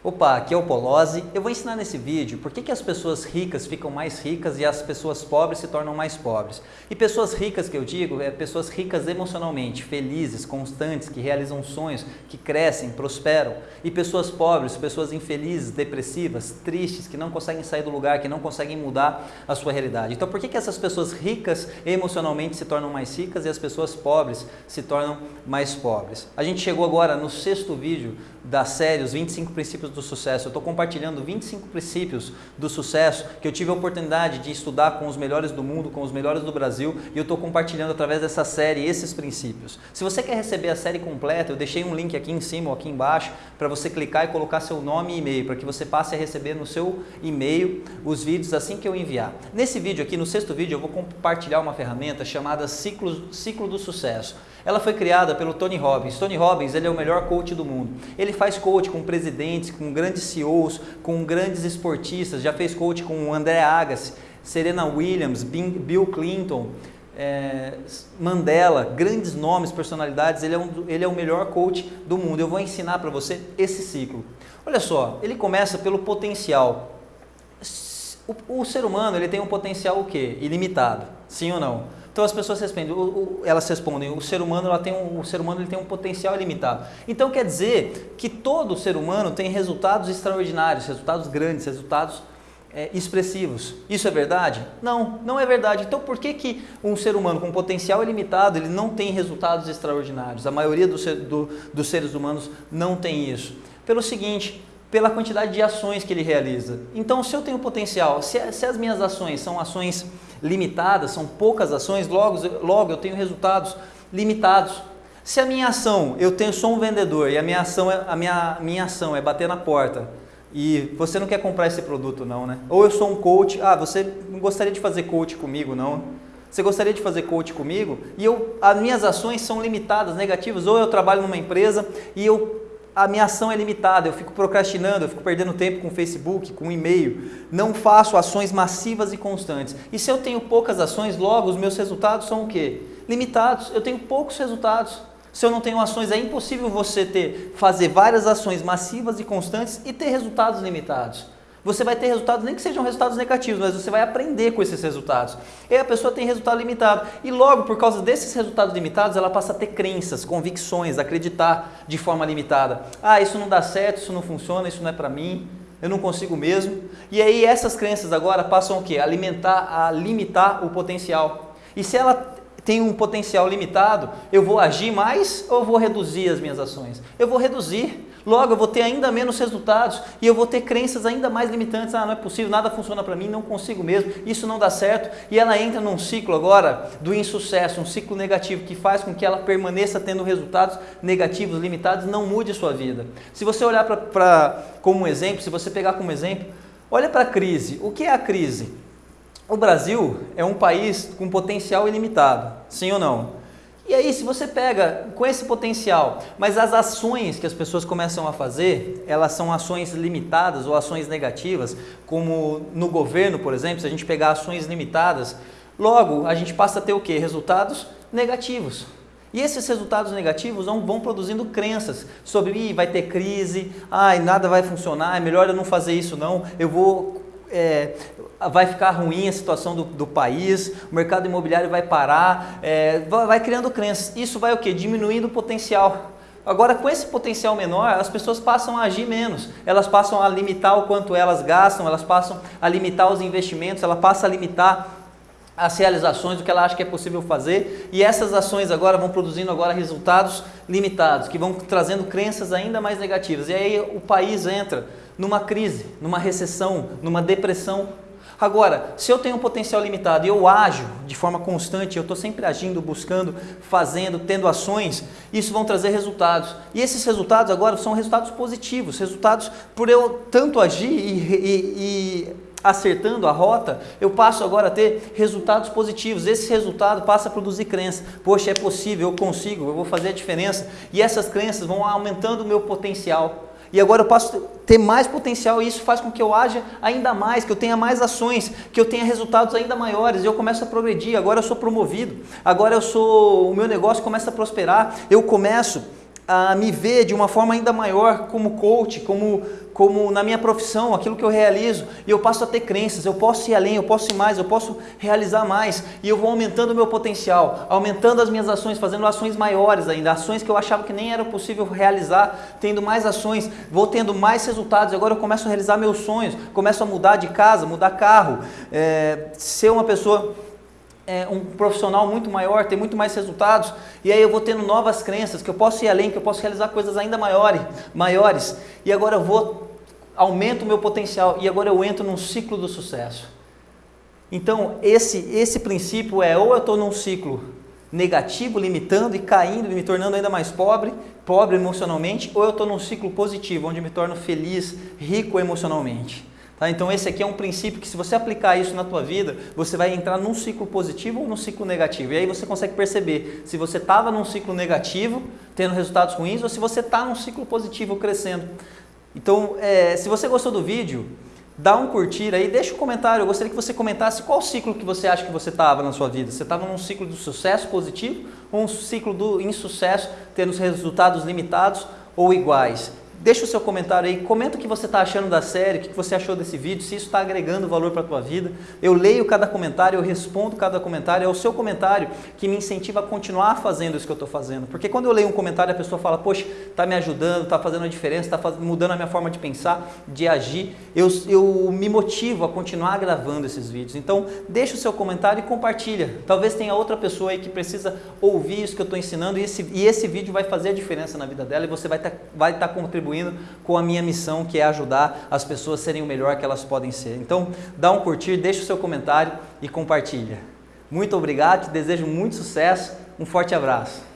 Opa, aqui é o Polozzi. Eu vou ensinar nesse vídeo por que, que as pessoas ricas ficam mais ricas e as pessoas pobres se tornam mais pobres. E pessoas ricas que eu digo, é pessoas ricas emocionalmente, felizes, constantes, que realizam sonhos, que crescem, prosperam. E pessoas pobres, pessoas infelizes, depressivas, tristes, que não conseguem sair do lugar, que não conseguem mudar a sua realidade. Então por que, que essas pessoas ricas emocionalmente se tornam mais ricas e as pessoas pobres se tornam mais pobres? A gente chegou agora no sexto vídeo da série Os 25 Princípios do Sucesso. Eu estou compartilhando 25 princípios do sucesso que eu tive a oportunidade de estudar com os melhores do mundo, com os melhores do Brasil e eu estou compartilhando através dessa série esses princípios. Se você quer receber a série completa, eu deixei um link aqui em cima ou aqui embaixo para você clicar e colocar seu nome e e-mail para que você passe a receber no seu e-mail os vídeos assim que eu enviar. Nesse vídeo aqui, no sexto vídeo, eu vou compartilhar uma ferramenta chamada Ciclo, Ciclo do Sucesso. Ela foi criada pelo Tony Robbins. Tony Robbins ele é o melhor coach do mundo. Ele faz coach com presidentes, com grandes CEOs, com grandes esportistas, já fez coach com André Agassi, Serena Williams, Bill Clinton, é, Mandela, grandes nomes, personalidades, ele é, um, ele é o melhor coach do mundo. Eu vou ensinar para você esse ciclo. Olha só, ele começa pelo potencial. O, o, ser humano ele tem um potencial o quê? Ilimitado, sim ou não? Então as pessoas respondem, o, o, elas respondem, o ser humano, ela tem um, o ser humano ele tem um potencial ilimitado. Então quer dizer que todo ser humano tem resultados extraordinários, resultados grandes, resultados é, expressivos. Isso é verdade? Não, não é verdade. Então por que, que um ser humano com potencial ilimitado ele não tem resultados extraordinários? A maioria do, do, dos seres humanos não tem isso. Pelo seguinte, pela quantidade de ações que ele realiza. Então se eu tenho potencial, se, se as minhas ações são ações limitadas, são poucas ações, logo, logo eu tenho resultados limitados. Se a minha ação, eu tenho sou um vendedor e a minha ação é, a minha, minha ação é bater na porta e você não quer comprar esse produto não, né? Ou eu sou um coach, ah, você não gostaria de fazer coach comigo não? Você gostaria de fazer coach comigo? E eu, as minhas ações são limitadas, negativas, ou eu trabalho numa empresa e eu a minha ação é limitada, eu fico procrastinando, eu fico perdendo tempo com Facebook, com e-mail, não faço ações massivas e constantes. E se eu tenho poucas ações, logo os meus resultados são o quê? Limitados, eu tenho poucos resultados. Se eu não tenho ações, é impossível você ter, fazer várias ações massivas e constantes e ter resultados limitados você vai ter resultados, nem que sejam resultados negativos, mas você vai aprender com esses resultados. E a pessoa tem resultado limitado. E logo, por causa desses resultados limitados, ela passa a ter crenças, convicções, acreditar de forma limitada. Ah, isso não dá certo, isso não funciona, isso não é para mim, eu não consigo mesmo. E aí essas crenças agora passam o quê? Alimentar, a limitar o potencial. E se ela tem um potencial limitado, eu vou agir mais ou vou reduzir as minhas ações? Eu vou reduzir. Logo, eu vou ter ainda menos resultados e eu vou ter crenças ainda mais limitantes. Ah, não é possível, nada funciona para mim, não consigo mesmo, isso não dá certo. E ela entra num ciclo agora do insucesso, um ciclo negativo que faz com que ela permaneça tendo resultados negativos, limitados, não mude sua vida. Se você olhar para como um exemplo, se você pegar como exemplo, olha para a crise. O que é a crise? O Brasil é um país com potencial ilimitado, sim ou não? E aí, se você pega com esse potencial, mas as ações que as pessoas começam a fazer, elas são ações limitadas ou ações negativas, como no governo, por exemplo, se a gente pegar ações limitadas, logo a gente passa a ter o quê? Resultados negativos. E esses resultados negativos vão, produzindo crenças sobre, vai ter crise, ai, nada vai funcionar, é melhor eu não fazer isso não, eu vou é, vai ficar ruim a situação do, do, país, o mercado imobiliário vai parar, é, vai, criando crenças. Isso vai o quê? Diminuindo o potencial. Agora, com esse potencial menor, as pessoas passam a agir menos, elas passam a limitar o quanto elas gastam, elas passam a limitar os investimentos, ela passa a limitar as realizações do que ela acha que é possível fazer e essas ações agora vão produzindo agora resultados limitados, que vão trazendo crenças ainda mais negativas. E aí o país entra numa crise, numa recessão, numa depressão. Agora, se eu tenho um potencial limitado e eu ajo de forma constante, eu estou sempre agindo, buscando, fazendo, tendo ações, isso vão trazer resultados. E esses resultados agora são resultados positivos, resultados por eu tanto agir e, e, e acertando a rota, eu passo agora a ter resultados positivos. Esse resultado passa a produzir crença. Poxa, é possível, eu consigo, eu vou fazer a diferença. E essas crenças vão aumentando o meu potencial. E agora eu passo a ter mais potencial e isso faz com que eu haja ainda mais, que eu tenha mais ações, que eu tenha resultados ainda maiores. Eu começo a progredir, agora eu sou promovido, agora eu sou, o meu negócio começa a prosperar, eu começo a me ver de uma forma ainda maior como coach, como, como na minha profissão, aquilo que eu realizo, e eu passo a ter crenças, eu posso ir além, eu posso ir mais, eu posso realizar mais, e eu vou aumentando o meu potencial, aumentando as minhas ações, fazendo ações maiores ainda, ações que eu achava que nem era possível realizar, tendo mais ações, vou tendo mais resultados, agora eu começo a realizar meus sonhos, começo a mudar de casa, mudar carro, é, ser uma pessoa é, um profissional muito maior, ter muito mais resultados, e aí eu vou tendo novas crenças, que eu posso ir além, que eu posso realizar coisas ainda maiores, maiores e agora eu vou, aumento o meu potencial, e agora eu entro num ciclo do sucesso. Então, esse, esse princípio é, ou eu estou num ciclo negativo, limitando e caindo, e me tornando ainda mais pobre, pobre emocionalmente, ou eu estou num ciclo positivo, onde me torno feliz, rico emocionalmente. Tá? Então esse aqui é um princípio que se você aplicar isso na tua vida, você vai entrar num ciclo positivo ou num ciclo negativo. E aí você consegue perceber se você estava num ciclo negativo, tendo resultados ruins, ou se você está num ciclo positivo, crescendo. Então, é, se você gostou do vídeo, dá um curtir aí, deixa um comentário. Eu gostaria que você comentasse qual ciclo que você acha que você estava na sua vida. Você estava num ciclo do sucesso positivo ou um ciclo do insucesso, tendo os resultados limitados ou iguais? Deixa o seu comentário aí, comenta o que você está achando da série, o que você achou desse vídeo, se isso está agregando valor para a tua vida. Eu leio cada comentário, eu respondo cada comentário, é o seu comentário que me incentiva a continuar fazendo isso que eu estou fazendo. Porque quando eu leio um comentário, a pessoa fala, poxa, está me ajudando, está fazendo a diferença, está mudando a minha forma de pensar, de agir, eu, eu me motivo a continuar gravando esses vídeos. Então, deixa o seu comentário e compartilha. Talvez tenha outra pessoa aí que precisa ouvir isso que eu estou ensinando e esse, e esse vídeo vai fazer a diferença na vida dela e você vai estar tá, vai tá contribuindo contribuindo com a minha missão, que é ajudar as pessoas a serem o melhor que elas podem ser. Então, dá um curtir, deixa o seu comentário e compartilha. Muito obrigado, te desejo muito sucesso, um forte abraço.